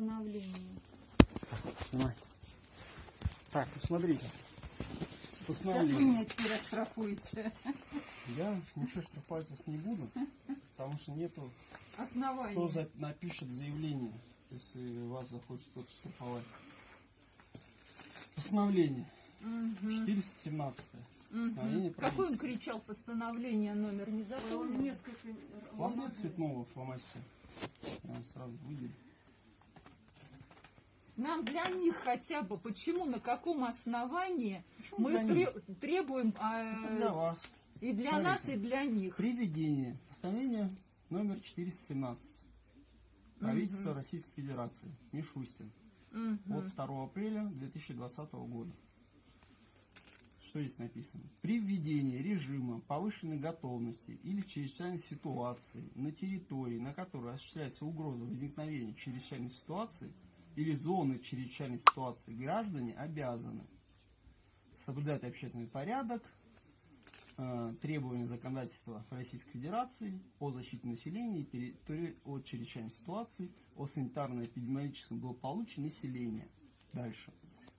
постановление. Снимай. Так, ну смотрите. Сейчас вы Постановление. меня теперь оштрафуете. Я ничего штрафовать вас не буду, потому что нету, Основание. кто за- напишет заявление, если вас захочет кто-то штрафовать. Постановление. 417. Постановление Какой он кричал постановление номер не запомнил? Несколько. У вас нет цветного фломастера? Я вам сразу выделю. Нам для них хотя бы, почему, на каком основании Почему мы тре- требуем Это для вас. и для Смотрите. нас, и для них. При введении постановления номер 417 правительства Российской Федерации Мишустин от 2 апреля 2020 года. Что здесь написано? При введении режима повышенной готовности или чрезвычайной ситуации на территории, на которой осуществляется угроза возникновения чрезвычайной ситуации или зоны чрезвычайной ситуации, граждане обязаны соблюдать общественный порядок, э, требования законодательства Российской Федерации о защите населения и от чрезвычайной ситуации, о санитарно-эпидемиологическом благополучии населения. Дальше.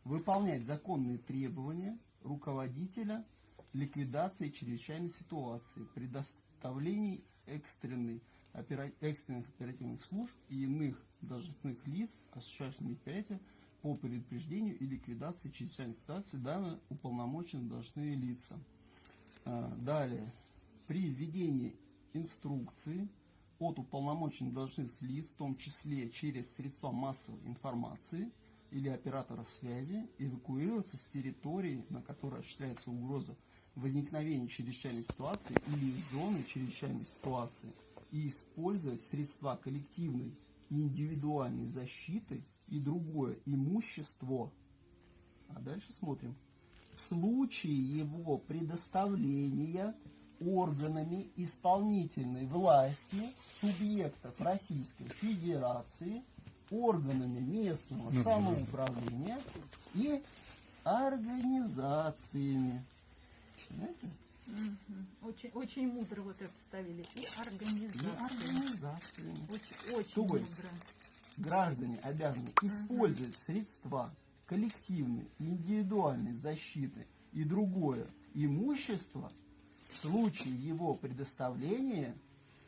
Выполнять законные требования руководителя ликвидации чрезвычайной ситуации, предоставлении экстренной, экстренных оперативных служб и иных должностных лиц, осуществляющих мероприятия по предупреждению и ликвидации чрезвычайной ситуации, данные уполномоченные должностные лица. А, Далее. При введении инструкции от уполномоченных должностных лиц, в том числе через средства массовой информации или операторов связи, эвакуироваться с территории, на которой осуществляется угроза возникновения чрезвычайной ситуации или зоны чрезвычайной ситуации и использовать средства коллективной и индивидуальной защиты и другое имущество. А дальше смотрим в случае его предоставления органами исполнительной власти субъектов Российской Федерации, органами местного самоуправления и организациями. Понимаете? Очень, очень мудро вот это ставили. И И организация. Очень, очень То есть, мудро. граждане обязаны использовать средства коллективной и индивидуальной защиты и другое имущество в случае его предоставления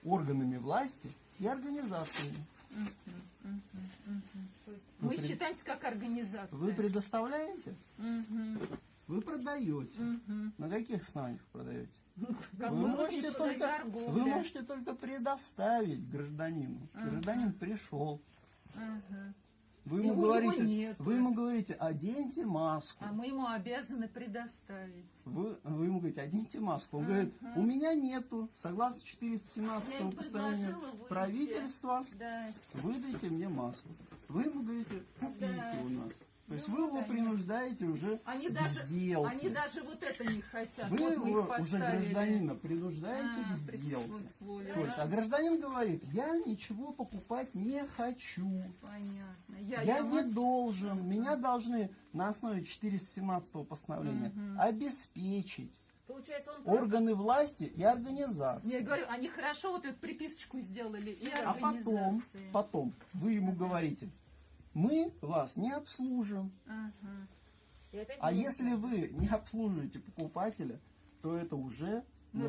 органами власти и организациями. Мы Вы пред- считаемся как организация. Вы предоставляете, Мгм. Вы продаете. Мгм. На каких основаниях продаете? Вы можете, только, вы можете только предоставить гражданину. Гражданин пришел. Ага. Вы ему, говорите, нет. вы ему говорите, оденьте маску. А мы ему обязаны предоставить. Вы, вы ему говорите, оденьте маску. Он говорит, у меня нету, согласно 417 Я им постановлению правительства, Да. выдайте мне маску. Вы ему говорите, купите Да. у нас. То есть Ну, вы его конечно. принуждаете уже Они к даже, сделке. они даже вот это не хотят. Вы вот его уже гражданина принуждаете А, к сделке. То есть, а гражданин говорит, я ничего покупать не хочу. Понятно. Я, Я я не вас- должен. Меня должны на основе 417 постановления обеспечить Получается, он... органы власти и организации. Я говорю, они хорошо вот эту приписочку сделали. И А потом, организации. потом вы ему говорите, мы вас не обслужим. Ага. А если вы не обслуживаете покупателя, то это уже Нарушение.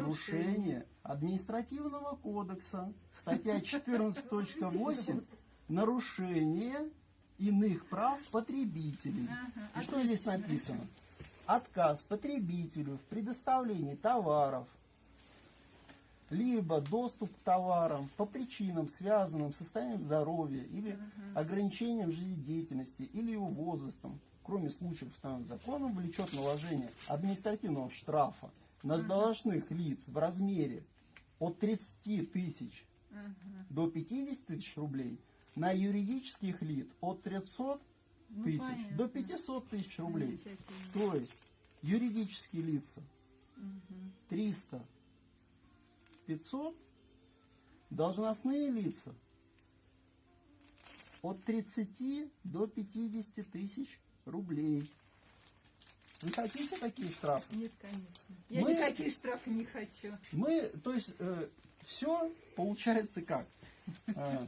нарушение административного кодекса. Статья 14.8 нарушение иных прав потребителей. Ага, И что здесь написано? Отказ потребителю в предоставлении товаров, либо доступ к товарам по причинам, связанным с состоянием здоровья или ограничением жизнедеятельности или его возрастом, кроме случаев, установленных законом, влечет наложение административного штрафа на должностных лиц в размере от 30 тысяч до 50 тысяч рублей, на юридических лиц от 300 Ну, тысяч понятно. до 500 тысяч рублей. То есть юридические лица 300, 500, должностные лица от 30 до 50 тысяч рублей. Вы хотите такие штрафы? Нет, конечно. Я Мы- никакие штрафы не хочу. Мы, то есть, все получается как? Э,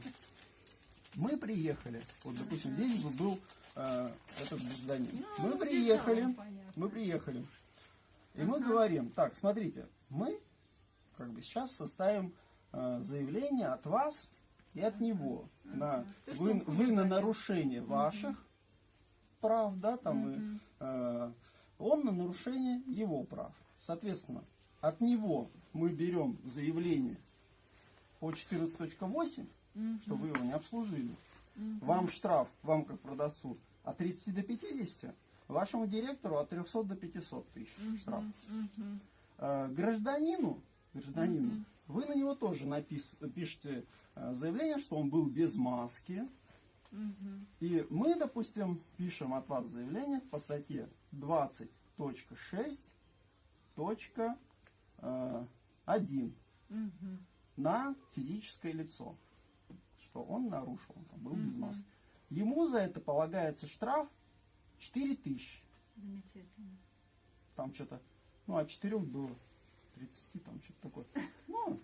Мы приехали, вот, допустим, здесь бы был э, этот гражданин. Ну, мы приехали, мы приехали. И мы говорим, так, смотрите, мы как бы сейчас составим э, заявление от вас и от него. На вы, вы на нарушение ваших прав, да, там и, э, он на нарушение его прав. Соответственно, от него мы берем заявление по 14.8, что вы его не обслужили. Вам штраф, вам как продавцу, от 30 до 50, вашему директору от 300 до 500 тысяч штраф. Э, Гражданину, гражданину, вы на него тоже напис- пишете э, заявление, что он был без маски. И мы, допустим, пишем от вас заявление по статье 20.6.1 на физическое лицо, что он нарушил, он там был без маски. Ему за это полагается штраф 4 тысячи. Замечательно. Там что-то, ну, от 4 до 30, там что-то такое. Ну,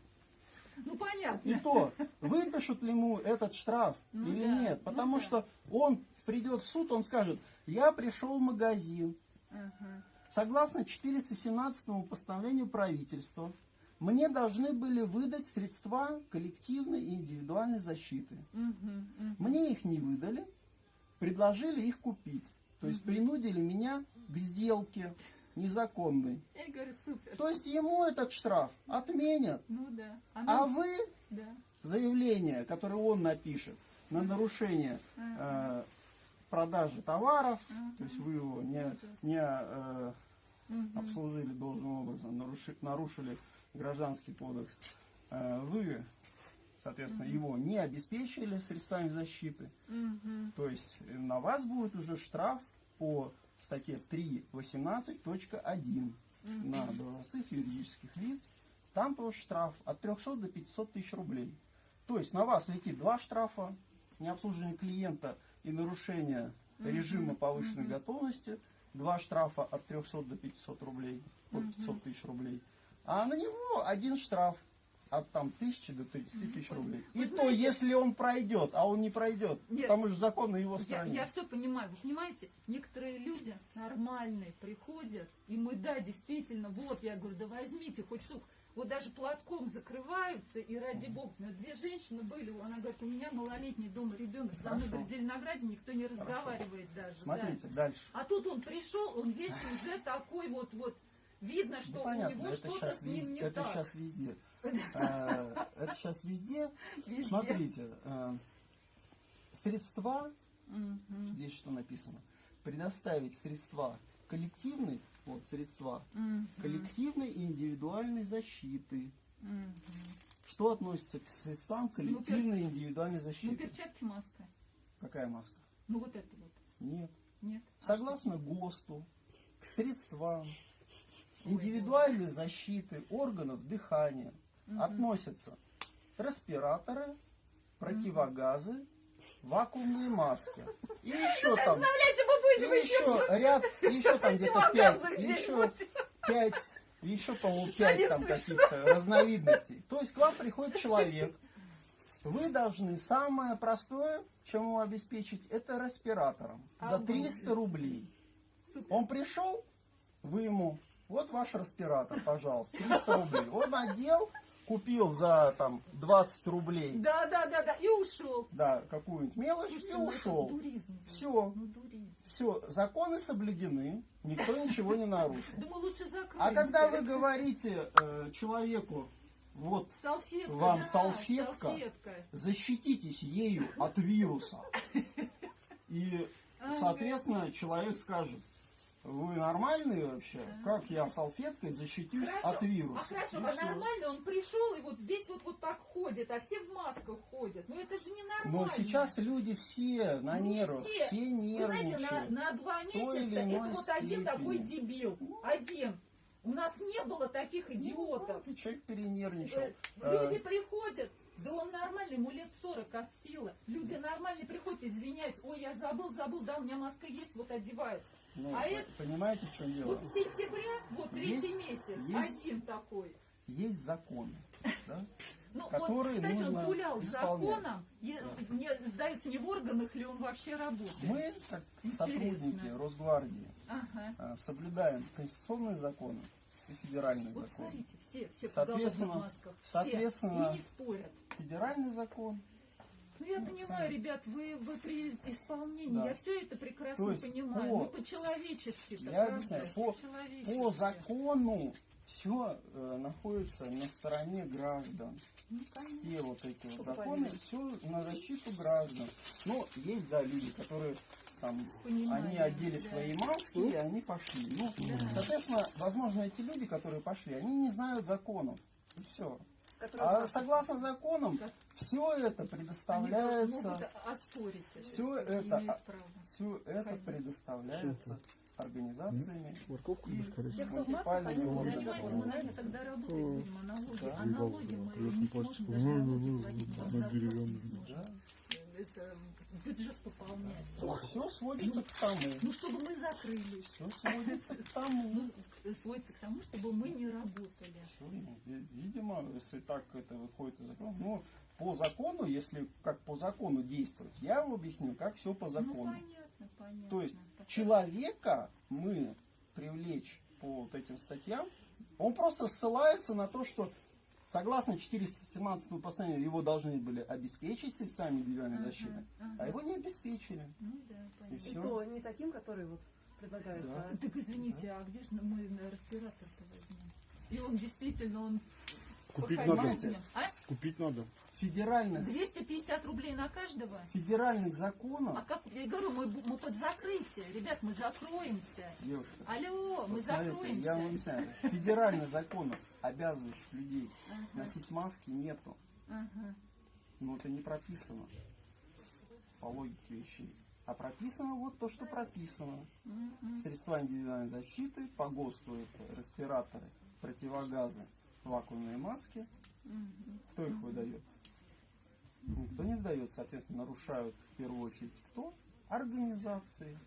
Ну понятно. и то, выпишут ли ему этот штраф Ну или да, нет. ну Потому да. что он придет в суд, он скажет, я пришел в магазин, Ага. Согласно 417 постановлению правительства, мне должны были выдать средства коллективной и индивидуальной защиты. Мгм, мгм. Мне их не выдали, предложили их купить. То есть принудили меня к сделке незаконной. Я говорю, супер. То есть ему этот штраф отменят. Ну да. А нам- вы Да. заявление, которое он напишет на нарушение э, продажи товаров, то есть вы его не, не э, обслужили должным образом, наруши- нарушили гражданский кодекс, э, вы, соответственно, его не обеспечили средствами защиты, Мгм. то есть на вас будет уже штраф по статье 3.18.1 на должностных юридических лиц. Там тоже штраф от 300 до 500 тысяч рублей. То есть на вас летит два штрафа, необслуживание клиента и нарушение режима повышенной готовности, два штрафа от 300 до 500 рублей, от 500 тысяч рублей. А на него один штраф от там тысячи до 30 тысяч рублей. И Вы то, знаете- если он пройдет, а он не пройдет, Нет. потому что закон на его Я, стороне. я все понимаю. Вы понимаете, некоторые люди нормальные приходят, и мы, да, действительно, вот, я говорю, да возьмите хоть штуку. Вот даже платком закрываются, и ради бога, ну, две женщины были, она говорит, у меня малолетний дома ребенок, за мной, Хорошо. в Зеленограде никто не разговаривает даже. да. Смотрите, дальше. А тут он пришел, он весь уже такой вот, вот, видно, что Ну, у него это что-то сейчас, с ним не это так. сейчас везде. Э, Это сейчас везде. Везде. Смотрите, э, средства, здесь что написано, предоставить средства коллективной, вот средства, коллективной и индивидуальной защиты. Что относится к средствам коллективной и индивидуальной Ну, защиты? перчатки, маска. Какая маска? Ну, вот это вот. Нет. Нет. Согласно ГОСТу, к средствам индивидуальной защиты органов дыхания относятся респираторы, противогазы, вакуумные маски. И еще там, и еще ряд, и еще там где-то пять, еще пять, еще, по-моему, пять там каких-то разновидностей. То есть к вам приходит человек, вы должны самое простое, чем его обеспечить, это респиратором за 300 рублей. Он пришел, вы ему, вот ваш респиратор, пожалуйста, 300 рублей. Он надел, купил за там 20 рублей, Да, да, да, да, и ушел. да, какую-нибудь мелочь и Слушайте, это ушел. дуризм. Все, Ну, дуризм. все, законы соблюдены, никто ничего не нарушил. Думаю, лучше закроемся. А когда вы говорите э, человеку, вот Салфетка, Вам да, салфетка? салфетка. защититесь ею от вируса. И, соответственно, человек скажет, вы нормальные вообще? Как я салфеткой защитюсь Хорошо, от вируса? а хорошо, И а нормально он пришел и вот здесь вот, вот так ходит, а все в масках ходят. Ну это же не нормально. Но сейчас люди все на Ну, не нервах, все. все, Вы знаете, на, нервничают. на два месяца это вот один степени. такой дебил. Один. У нас не было таких Ну, идиотов. и человек перенервничал. Э, Э, Люди приходят, да он нормальный, ему лет 40 от силы. Люди нормальные приходят, извиняются. Ой, я забыл, забыл, да, у меня маска есть, вот одевают. Ну, а вы это- Понимаете, в чем дело? Вот с сентября, вот третий Есть- месяц, есть- один такой. Есть законы. да? Ну, вот, кстати, нужно он гулял исполнять. законом, и, не, сдается не в органах ли он вообще работает. Мы, как Интересно. сотрудники Росгвардии, Ага. э, соблюдаем конституционные законы и федеральные Вот законы. смотрите, все, все в Соответственно- поголовных масках, все, соответственно- и не спорят. Федеральный закон, Ну, я понимаю, ребят, вы, вы при исполнении, Да. я все это прекрасно есть понимаю. по- Ну, по-человечески я объясняю, по, по закону все находится на стороне граждан. Ну, Все вот эти вот законы, все на защиту граждан. Но есть, да, люди, которые там, они одели да. свои маски и они пошли. Ну, соответственно, возможно, эти люди, которые пошли, они не знают законов. И все. А согласно законам, все это предоставляется, оспорить. Если это, все это предоставляется организациями Морковку короче? Они муниципальными наверное, тогда работать будем о налоге. Да. А налоги мы не сможем даже налоги на деревянный. Это бюджет пополняется. Все сводится к тому. Ну, чтобы мы закрылись. Все сводится к тому. Ну, к- сводится к тому, чтобы мы не работали. Всё, ну, ви- Видимо, если так это выходит из закона, ну, по закону, если как по закону действовать, я вам объясню, как все по Ну, закону. понятно, понятно. То есть Так, человека мы привлечь по вот этим статьям, он просто ссылается на то, что согласно 417 постановлению его должны были обеспечить средствами индивидуальной Ага, защиты, ага. а его не обеспечили. Ну, да, И понятно. И все. то не таким, который вот предлагается. Да. а Так извините, а где же мы респиратор-то возьмем? И он действительно, он Купить надо. А? Купить надо. Федеральных, 250 рублей на каждого? федеральных законов, А как, я говорю, мы, мы под закрытие. Ребят, мы закроемся. девушка, Алло, мы закроемся. я вам объясняю, федеральных законов, обязывающих людей Ага. носить маски, нету. Ага. Но это не прописано по логике вещей. А прописано вот то, что прописано. Мгм. Средства индивидуальной защиты, по ГОСТу это респираторы, противогазы, вакуумные маски. Мгм. Кто их выдает? Никто не выдает, соответственно, нарушают в первую очередь кто? Организации.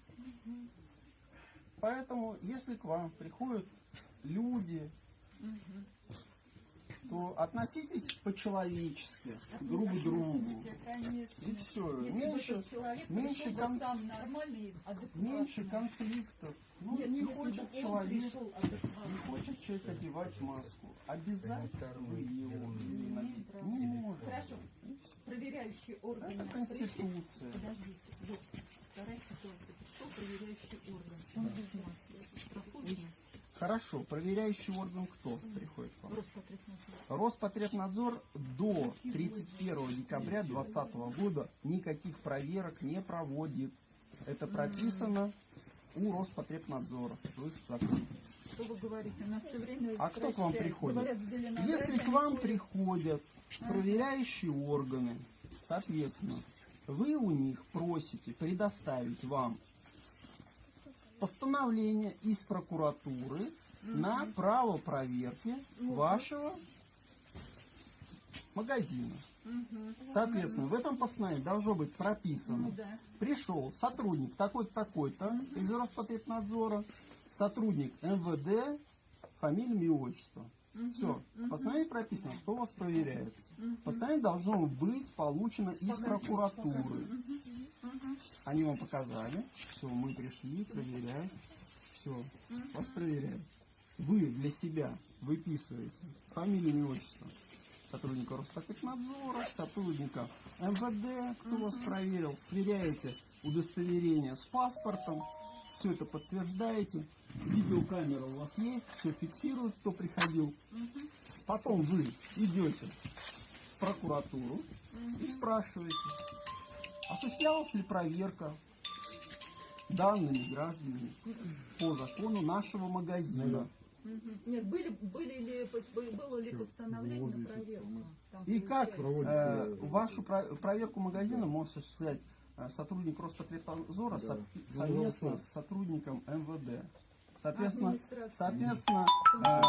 Поэтому, если к вам приходят люди, то относитесь по-человечески друг к другу. Конечно. И все. Если Меньше, человек меньше кон- сам нормальный, меньше конфликтов. Ну, Нет, не хочет человек, не хочет человек одевать маску. Обязательно вы его Не имеем надеть права. не можете. Хорошо. Проверяющие органы. Это пришли- конституция. Подождите, вот, вторая ситуация. Пришел проверяющий орган, он без маски. Проходит Хорошо, проверяющий орган кто приходит к вам? Роспотребнадзор. Роспотребнадзор до 31 декабря 2020 года никаких проверок не проводит. Это прописано у Роспотребнадзора. Что вы говорите? Нас все время А кто к вам приходит? Говорят, Если к вам ходят. приходят проверяющие органы, соответственно, вы у них просите предоставить вам постановление из прокуратуры на право проверки вашего магазина. Соответственно, в этом постановлении должно быть прописано, Ну да. пришел сотрудник такой-то, такой-то из Роспотребнадзора, сотрудник МВД, фамилия, имя, отчество. Все. В постановлении прописано, кто вас проверяет. Постановление должно быть получено из прокуратуры. Они вам показали, все, мы пришли проверять, все, вас проверяют. Вы для себя выписываете фамилию, имя, отчество сотрудника Роспотребнадзора, сотрудника МВД, кто вас проверил, сверяете удостоверение с паспортом, все это подтверждаете, видеокамера у вас есть, все фиксирует, кто приходил. Потом вы идете в прокуратуру и спрашиваете, осуществлялась ли проверка данными гражданами по закону нашего магазина. Нет, были, были ли, было ли постановление на проверку? Там И как э, вашу про- проверку магазина может осуществлять э, сотрудник Роспотребнадзора со- совместно с сотрудником МВД. Соответственно, соответственно, э,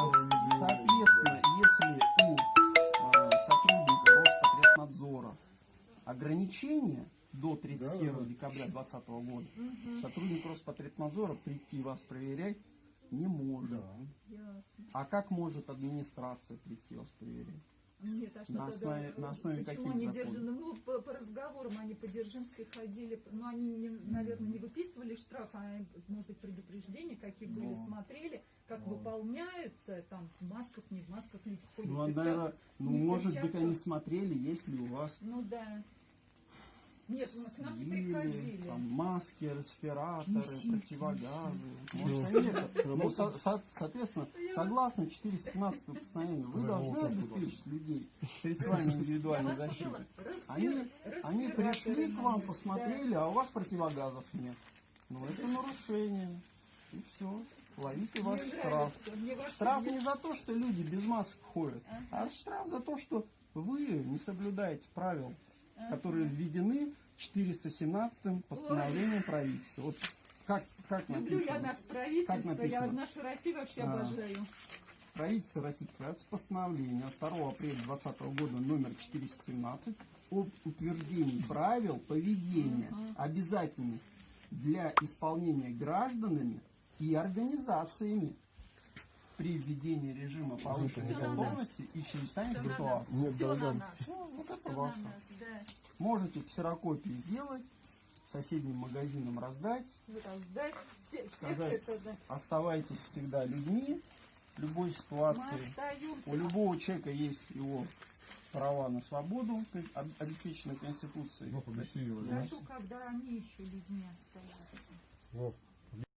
соответственно, если у э, сотрудника Роспотребнадзора ограничения до 31 декабря 2020 года, сотрудник Роспотребнадзора прийти вас проверять не может. Ясно. А как может администрация прийти вас проверять? Нет, а что На тогда, основе- э, на основе почему каких они держаны? Ну, по, по разговорам они по Дзержинской ходили, но они, не, наверное, не выписывали штраф, а, может быть, предупреждения, какие были, Ну. смотрели, как Ну. выполняется, там, в масках, не в масках, люди ходят. Ну, в а, наверное, ну, не в может быть, они смотрели, есть ли у вас Ну, да. Нет, ну, к нам не приходили. там, маски, респираторы, противогазы. Ну, со- со- соответственно, согласно 417 постановлению, вы должны обеспечить людей средствами индивидуальной защиты. Они, они пришли к вам, посмотрели, а у вас противогазов нет. Ну, это нарушение. И все. Ловите ваш Мне штраф. нравится, Штраф не за то, что люди без масок ходят, а Ага. штраф за то, что вы не соблюдаете правил, которые введены 417 постановлением правительства. Вот как, как Люблю я написано? наше правительство, Как я нашу Россию вообще А. обожаю. Правительство Российской Федерации постановление от 2 апреля 2020 года номер 417 об утверждении правил поведения, обязательных для исполнения гражданами и организациями при введении режима повышенной на нас. готовности и чрезвычайной Все на ситуации. Все на нас. Вот это Все на ваше. нас, да. Можете ксерокопии сделать, соседним магазинам раздать, Раздать. Все, сказать, это, да. оставайтесь всегда людьми в любой ситуации. У любого человека есть его права на свободу, кон- об- обеспеченные Конституцией. Ну. Хорошо, когда они еще людьми остаются. Вов,